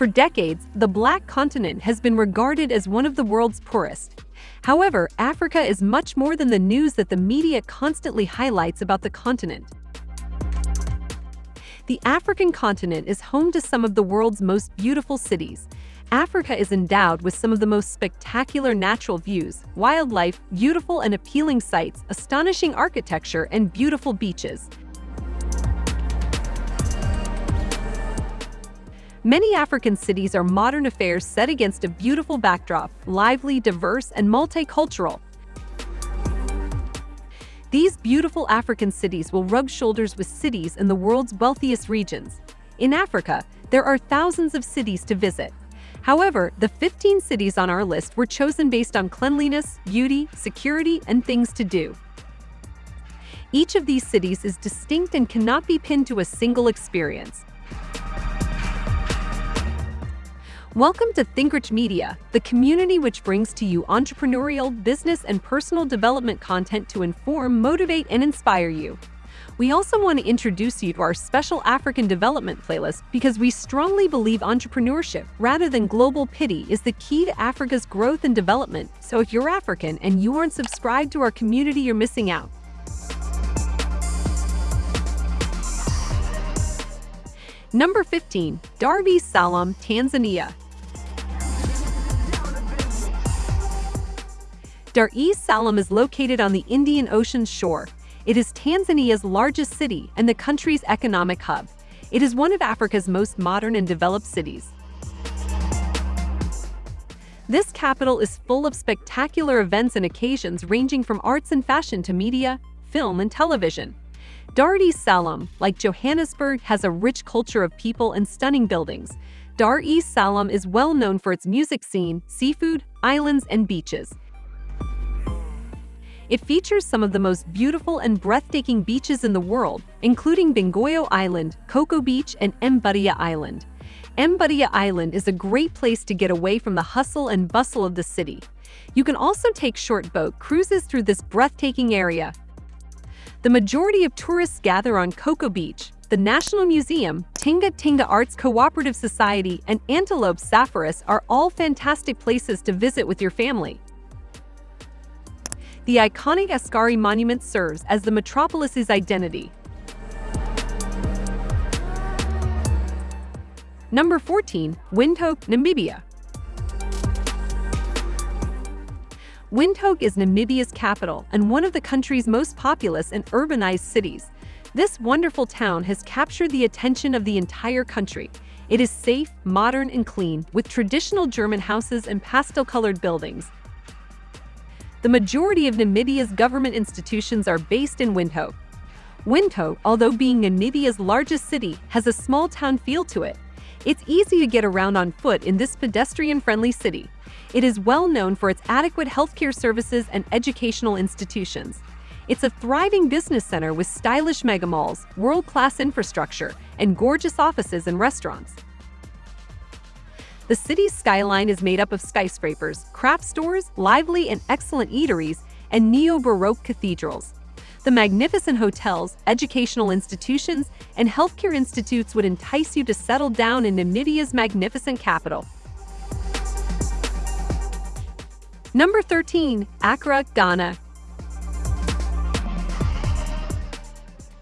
For decades, the Black Continent has been regarded as one of the world's poorest. However, Africa is much more than the news that the media constantly highlights about the continent. The African continent is home to some of the world's most beautiful cities. Africa is endowed with some of the most spectacular natural views, wildlife, beautiful and appealing sights, astonishing architecture, and beautiful beaches. Many African cities are modern affairs set against a beautiful backdrop, lively, diverse, and multicultural. These beautiful African cities will rub shoulders with cities in the world's wealthiest regions. In Africa, there are thousands of cities to visit. However, the 15 cities on our list were chosen based on cleanliness, beauty, security, and things to do. Each of these cities is distinct and cannot be pinned to a single experience. Welcome to ThinkRich Media, the community which brings to you entrepreneurial, business, and personal development content to inform, motivate, and inspire you. We also want to introduce you to our special African development playlist because we strongly believe entrepreneurship, rather than global pity, is the key to Africa's growth and development. So if you're African and you aren't subscribed to our community, you're missing out. Number 15. Dar es Salaam, Tanzania. Dar es Salaam is located on the Indian Ocean shore. It is Tanzania's largest city and the country's economic hub. It is one of Africa's most modern and developed cities. This capital is full of spectacular events and occasions ranging from arts and fashion to media, film, and television. Dar es Salaam, like Johannesburg, has a rich culture of people and stunning buildings. Dar es Salaam is well known for its music scene, seafood, islands, and beaches. It features some of the most beautiful and breathtaking beaches in the world, including Bongoyo Island, Coco Beach, and Mbudia Island. Mbudia Island is a great place to get away from the hustle and bustle of the city. You can also take short boat cruises through this breathtaking area, the majority of tourists gather on Coco Beach, the National Museum, Tinga Tinga Arts Cooperative Society, and Antelope Safaris are all fantastic places to visit with your family. The iconic Askari Monument serves as the metropolis's identity. Number 14. Windhoek, Namibia Windhoek is Namibia's capital and one of the country's most populous and urbanized cities. This wonderful town has captured the attention of the entire country. It is safe, modern, and clean, with traditional German houses and pastel-colored buildings. The majority of Namibia's government institutions are based in Windhoek. Windhoek, although being Namibia's largest city, has a small-town feel to it. It's easy to get around on foot in this pedestrian-friendly city. It is well known for its adequate healthcare services and educational institutions. It's a thriving business center with stylish mega malls, world-class infrastructure, and gorgeous offices and restaurants. The city's skyline is made up of skyscrapers, craft stores, lively and excellent eateries, and neo-Baroque cathedrals. The magnificent hotels, educational institutions, and healthcare institutes would entice you to settle down in Namibia's magnificent capital. Number 13. Accra, Ghana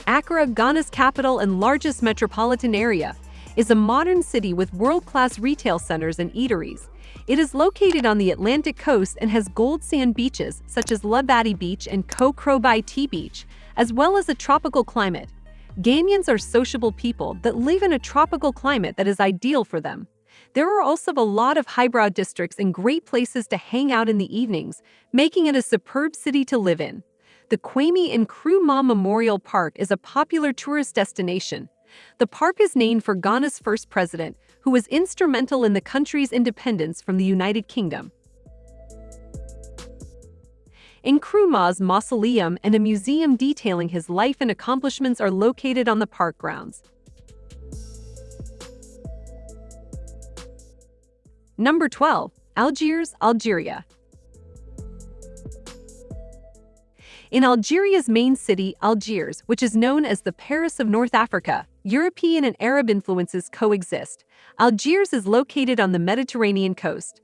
Accra, Ghana's capital and largest metropolitan area, is a modern city with world-class retail centers and eateries. It is located on the Atlantic coast and has gold sand beaches such as Labadi Beach and Kokrobite Beach, as well as a tropical climate. Ghanaians are sociable people that live in a tropical climate that is ideal for them. There are also a lot of highbrow districts and great places to hang out in the evenings, making it a superb city to live in. The Kwame and Nkrumah Memorial Park is a popular tourist destination. The park is named for Ghana's first president, who was instrumental in the country's independence from the United Kingdom. Nkrumah's mausoleum and a museum detailing his life and accomplishments are located on the park grounds. Number 12. Algiers, Algeria. In Algeria's main city, Algiers, which is known as the Paris of North Africa, European and Arab influences coexist. Algiers is located on the Mediterranean coast.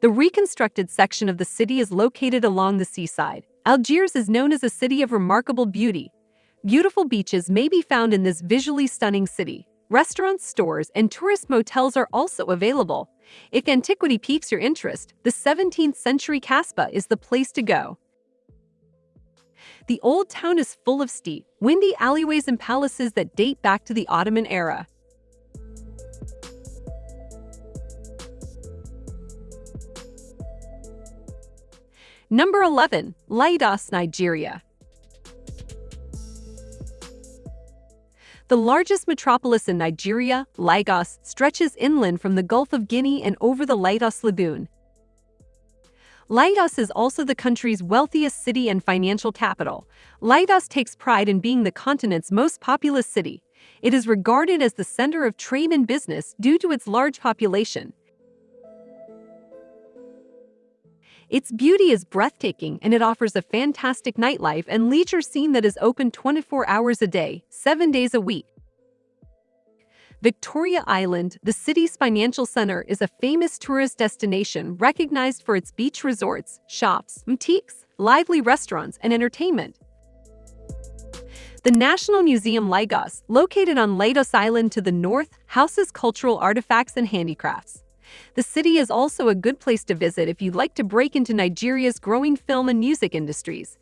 The reconstructed section of the city is located along the seaside. Algiers is known as a city of remarkable beauty. Beautiful beaches may be found in this visually stunning city. Restaurants, stores, and tourist motels are also available. If antiquity piques your interest, the 17th century Casbah is the place to go. The old town is full of steep, windy alleyways and palaces that date back to the Ottoman era. Number 11. Lagos, Nigeria. The largest metropolis in Nigeria, Lagos, stretches inland from the Gulf of Guinea and over the Lagos Lagoon. Lagos is also the country's wealthiest city and financial capital. Lagos takes pride in being the continent's most populous city. It is regarded as the center of trade and business due to its large population. Its beauty is breathtaking and it offers a fantastic nightlife and leisure scene that is open 24 hours a day, 7 days a week. Victoria Island, the city's financial center, is a famous tourist destination recognized for its beach resorts, shops, boutiques, lively restaurants, and entertainment. The National Museum Lagos, located on Lagos Island to the north, houses cultural artifacts and handicrafts. The city is also a good place to visit if you'd like to break into Nigeria's growing film and music industries.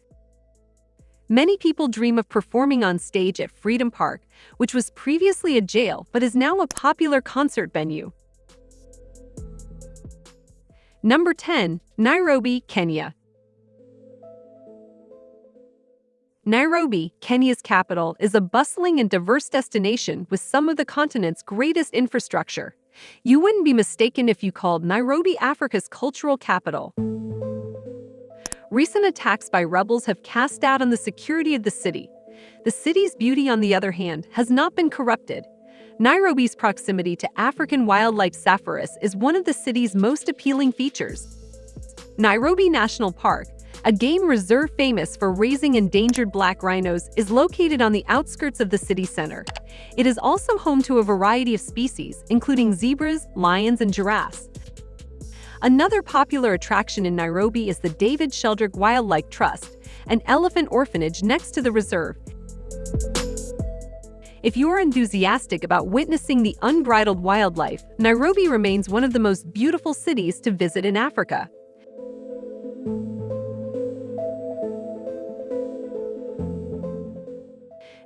Many people dream of performing on stage at Freedom Park, which was previously a jail but is now a popular concert venue. Number 10. Nairobi, Kenya. Nairobi, Kenya's capital, is a bustling and diverse destination with some of the continent's greatest infrastructure. You wouldn't be mistaken if you called Nairobi Africa's cultural capital. Recent attacks by rebels have cast doubt on the security of the city. The city's beauty, on the other hand, has not been corrupted. Nairobi's proximity to African wildlife safaris is one of the city's most appealing features. Nairobi National Park, a game reserve famous for raising endangered black rhinos, is located on the outskirts of the city center. It is also home to a variety of species, including zebras, lions, and giraffes. Another popular attraction in Nairobi is the David Sheldrick Wildlife Trust, an elephant orphanage next to the reserve. If you are enthusiastic about witnessing the unbridled wildlife, Nairobi remains one of the most beautiful cities to visit in Africa.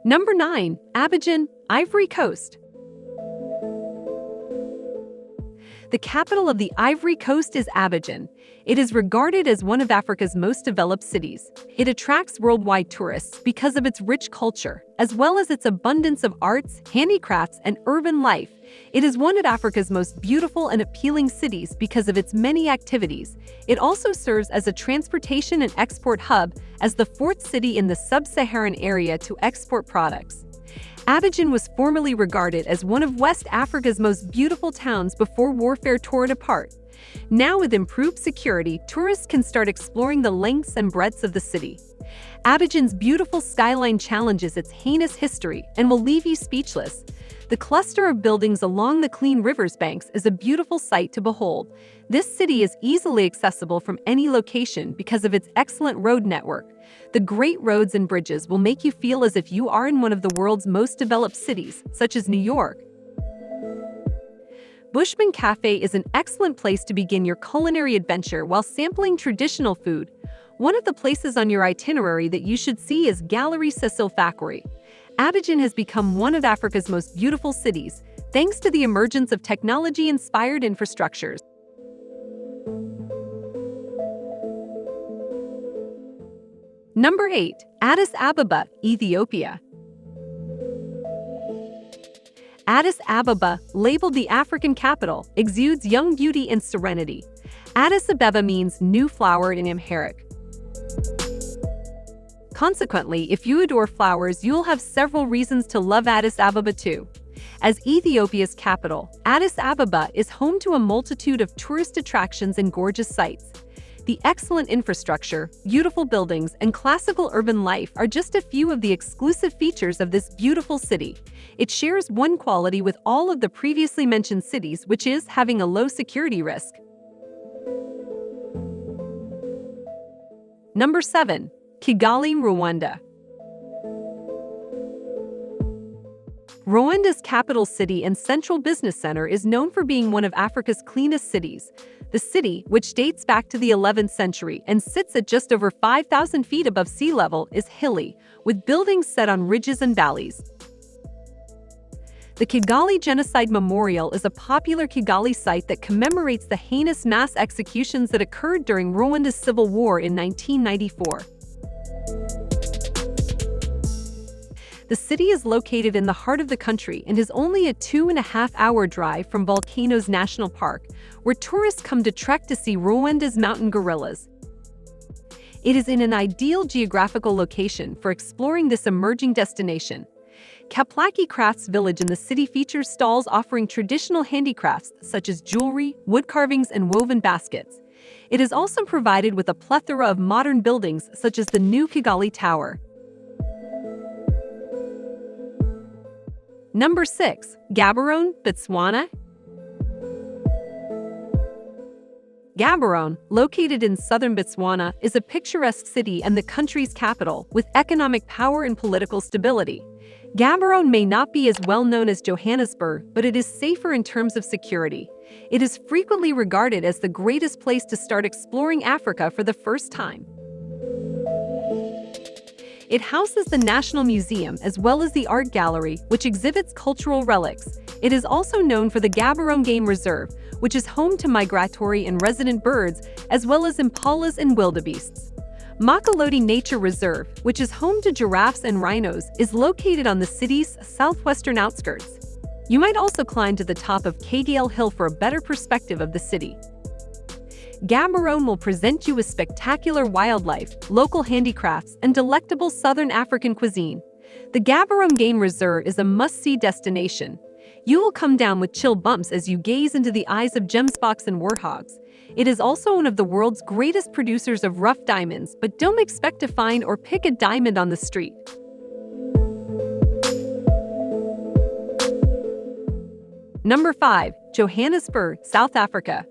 Number 9. Abidjan, Ivory Coast. The capital of the Ivory Coast is Abidjan. It is regarded as one of Africa's most developed cities. It attracts worldwide tourists because of its rich culture, as well as its abundance of arts, handicrafts, and urban life. It is one of Africa's most beautiful and appealing cities because of its many activities. It also serves as a transportation and export hub as the fourth city in the sub-Saharan area to export products. Abidjan was formerly regarded as one of West Africa's most beautiful towns before warfare tore it apart. Now with improved security, tourists can start exploring the lengths and breadths of the city. Abidjan's beautiful skyline challenges its heinous history and will leave you speechless. The cluster of buildings along the clean river's banks is a beautiful sight to behold. This city is easily accessible from any location because of its excellent road network. The great roads and bridges will make you feel as if you are in one of the world's most developed cities, such as New York. Bushman Cafe is an excellent place to begin your culinary adventure while sampling traditional food. One of the places on your itinerary that you should see is Gallery Cecil Fakhoury. Abidjan has become one of Africa's most beautiful cities, thanks to the emergence of technology-inspired infrastructures. Number 8. Addis Ababa, Ethiopia. Addis Ababa, labeled the African capital, exudes young beauty and serenity. Addis Ababa means new flower in Amharic, Consequently, if you adore flowers, you'll have several reasons to love Addis Ababa too. As Ethiopia's capital, Addis Ababa is home to a multitude of tourist attractions and gorgeous sights. The excellent infrastructure, beautiful buildings, and classical urban life are just a few of the exclusive features of this beautiful city. It shares one quality with all of the previously mentioned cities, which is having a low security risk. Number 7. Kigali, Rwanda. Rwanda's capital city and central business center is known for being one of Africa's cleanest cities. The city, which dates back to the 11th century and sits at just over 5,000 feet above sea level, is hilly, with buildings set on ridges and valleys. The Kigali Genocide Memorial is a popular Kigali site that commemorates the heinous mass executions that occurred during Rwanda's civil war in 1994. The city is located in the heart of the country and is only a two and a half hour drive from Volcanoes National Park, where tourists come to trek to see Rwanda's mountain gorillas. It is in an ideal geographical location for exploring this emerging destination. Caplaki Crafts Village in the city features stalls offering traditional handicrafts such as jewelry, wood carvings, and woven baskets. It is also provided with a plethora of modern buildings such as the new Kigali Tower. Number 6. Gaborone, Botswana Gaborone, located in southern Botswana, is a picturesque city and the country's capital, with economic power and political stability. Gaborone may not be as well known as Johannesburg, but it is safer in terms of security. It is frequently regarded as the greatest place to start exploring Africa for the first time. It houses the National Museum as well as the Art Gallery, which exhibits cultural relics. It is also known for the Gaborone Game Reserve, which is home to migratory and resident birds, as well as impalas and wildebeests. Mokolodi Nature Reserve, which is home to giraffes and rhinos, is located on the city's southwestern outskirts. You might also climb to the top of Kgale Hill for a better perspective of the city. Gaborone will present you with spectacular wildlife, local handicrafts, and delectable Southern African cuisine. The Gaborone Game Reserve is a must-see destination. You will come down with chill bumps as you gaze into the eyes of gemsboks and warthogs. It is also one of the world's greatest producers of rough diamonds, but don't expect to find or pick a diamond on the street. Number 5. Johannesburg, South Africa.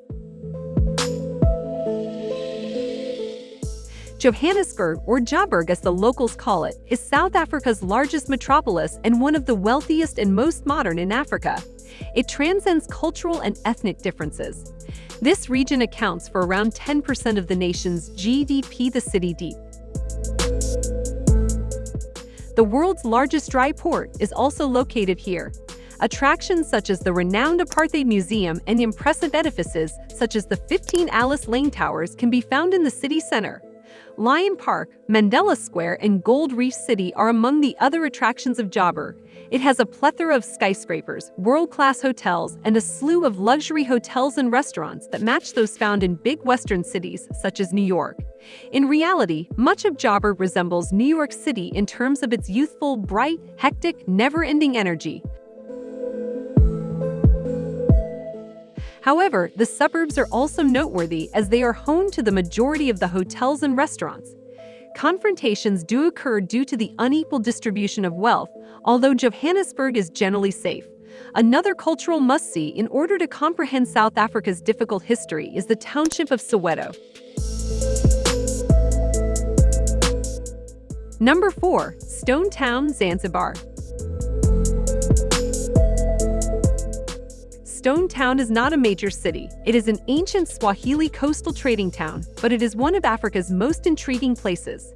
Johannesburg, or Joburg as the locals call it, is South Africa's largest metropolis and one of the wealthiest and most modern in Africa. It transcends cultural and ethnic differences. This region accounts for around 10% of the nation's GDP the city deep. The world's largest dry port is also located here. Attractions such as the renowned Apartheid Museum and impressive edifices such as the 15 Alice Lane Towers can be found in the city center. Lion Park, Mandela Square, and Gold Reef City are among the other attractions of Joburg. It has a plethora of skyscrapers, world-class hotels, and a slew of luxury hotels and restaurants that match those found in big western cities such as New York. In reality, much of Joburg resembles New York City in terms of its youthful, bright, hectic, never-ending energy. However, the suburbs are also noteworthy as they are home to the majority of the hotels and restaurants. Confrontations do occur due to the unequal distribution of wealth, although Johannesburg is generally safe. Another cultural must-see in order to comprehend South Africa's difficult history is the township of Soweto. Number 4. Stone Town, Zanzibar Stone Town is not a major city. It is an ancient Swahili coastal trading town, but it is one of Africa's most intriguing places.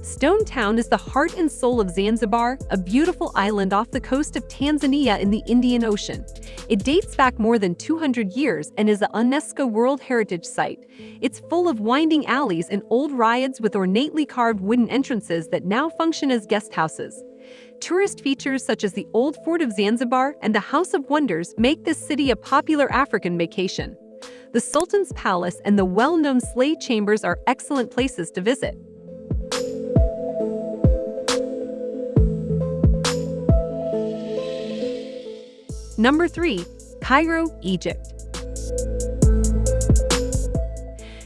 Stone Town is the heart and soul of Zanzibar, a beautiful island off the coast of Tanzania in the Indian Ocean. It dates back more than 200 years and is a UNESCO World Heritage Site. It's full of winding alleys and old riads with ornately carved wooden entrances that now function as guest houses. Tourist features such as the Old Fort of Zanzibar and the House of Wonders make this city a popular African vacation. The Sultan's Palace and the well-known Slave Chambers are excellent places to visit. Number 3. Cairo, Egypt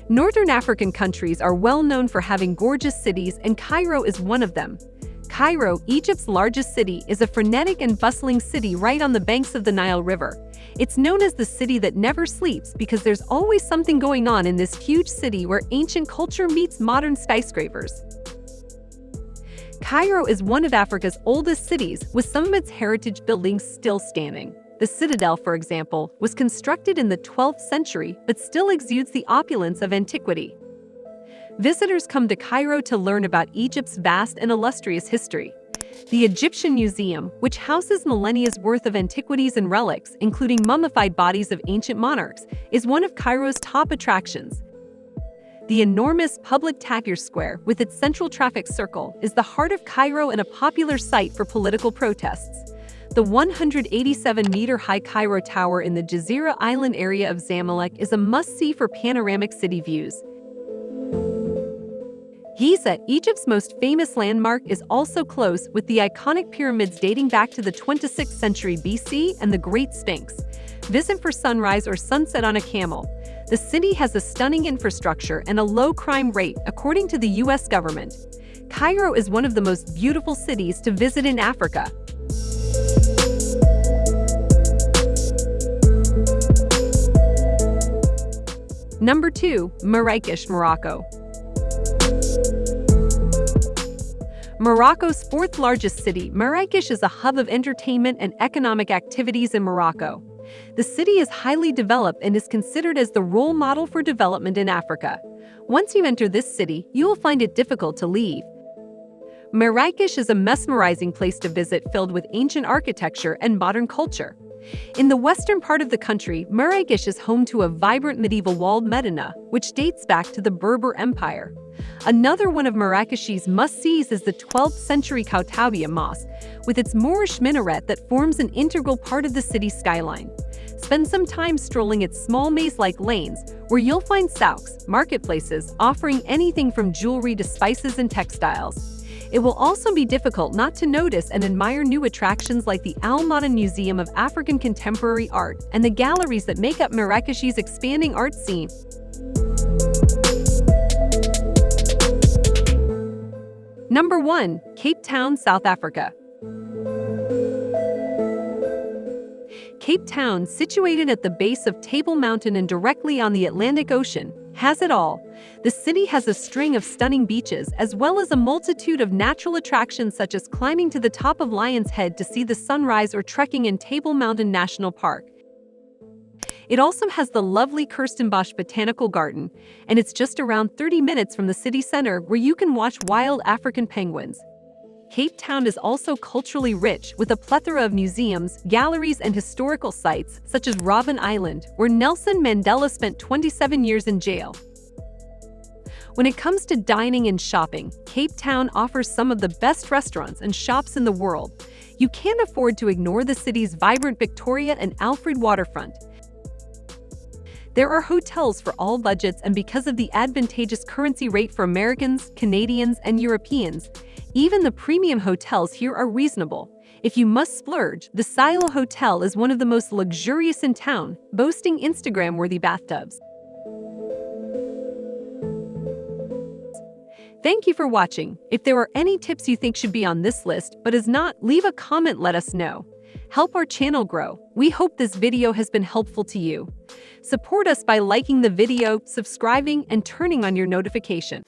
Northern African countries are well known for having gorgeous cities and Cairo is one of them. Cairo, Egypt's largest city, is a frenetic and bustling city right on the banks of the Nile River. It's known as the city that never sleeps because there's always something going on in this huge city where ancient culture meets modern skyscrapers. Cairo is one of Africa's oldest cities, with some of its heritage buildings still standing. The citadel, for example, was constructed in the 12th century but still exudes the opulence of antiquity. Visitors come to Cairo to learn about Egypt's vast and illustrious history. The Egyptian Museum, which houses millennia's worth of antiquities and relics, including mummified bodies of ancient monarchs, is one of Cairo's top attractions. The enormous public Tahrir Square, with its central traffic circle, is the heart of Cairo and a popular site for political protests. The 187-meter-high Cairo Tower in the Gezira Island area of Zamalek is a must-see for panoramic city views. Giza, Egypt's most famous landmark, is also close with the iconic pyramids dating back to the 26th century BC and the Great Sphinx. Visit for sunrise or sunset on a camel. The city has a stunning infrastructure and a low crime rate, according to the U.S. government. Cairo is one of the most beautiful cities to visit in Africa. Number 2. Marrakesh, Morocco. Morocco's fourth largest city, Marrakesh is a hub of entertainment and economic activities in Morocco. The city is highly developed and is considered as the role model for development in Africa. Once you enter this city, you will find it difficult to leave. Marrakesh is a mesmerizing place to visit filled with ancient architecture and modern culture. In the western part of the country, Marrakesh is home to a vibrant medieval walled Medina, which dates back to the Berber Empire. Another one of Marrakesh's must-sees is the 12th century Koutoubia Mosque, with its Moorish minaret that forms an integral part of the city's skyline. Spend some time strolling its small maze-like lanes, where you'll find souks, marketplaces, offering anything from jewelry to spices and textiles. It will also be difficult not to notice and admire new attractions like the Al Museum of African Contemporary Art and the galleries that make up Marrakesh's expanding art scene. Number 1. Cape Town, South Africa Cape Town, situated at the base of Table Mountain and directly on the Atlantic Ocean, has it all. The city has a string of stunning beaches as well as a multitude of natural attractions such as climbing to the top of Lion's Head to see the sunrise or trekking in Table Mountain National Park. It also has the lovely Kirstenbosch Botanical Garden, and it's just around 30 minutes from the city center where you can watch wild African penguins. Cape Town is also culturally rich with a plethora of museums, galleries, and historical sites, such as Robben Island, where Nelson Mandela spent 27 years in jail. When it comes to dining and shopping, Cape Town offers some of the best restaurants and shops in the world. You can't afford to ignore the city's vibrant Victoria and Alfred waterfront. There are hotels for all budgets and because of the advantageous currency rate for Americans, Canadians, and Europeans, even the premium hotels here are reasonable. If you must splurge, the Silo Hotel is one of the most luxurious in town, boasting Instagram-worthy bathtubs. Thank you for watching. If there are any tips you think should be on this list but is not, leave a comment let us know. Help our channel grow. We hope this video has been helpful to you. Support us by liking the video, subscribing, and turning on your notification.